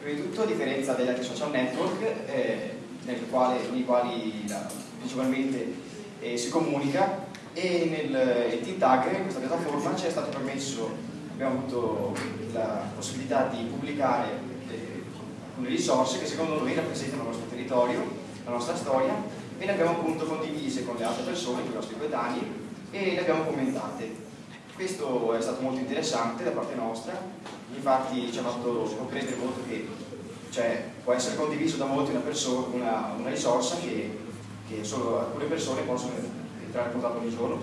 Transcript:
Prima di tutto, a differenza degli altri social network, eh, quale, nei quali la, principalmente eh, si comunica, e nel Team Tag, in questa piattaforma, ci è stato permesso, abbiamo avuto la possibilità di pubblicare eh, alcune risorse che secondo noi rappresentano il nostro territorio, la nostra storia, e le abbiamo appunto condivise con le altre persone, con i nostri coetanei, e le abbiamo commentate. Questo è stato molto interessante da parte nostra, infatti ci ha fatto comprendere molto cioè, può essere condiviso da molti una, una, una risorsa che, che, solo alcune persone possono entrare in contatto ogni giorno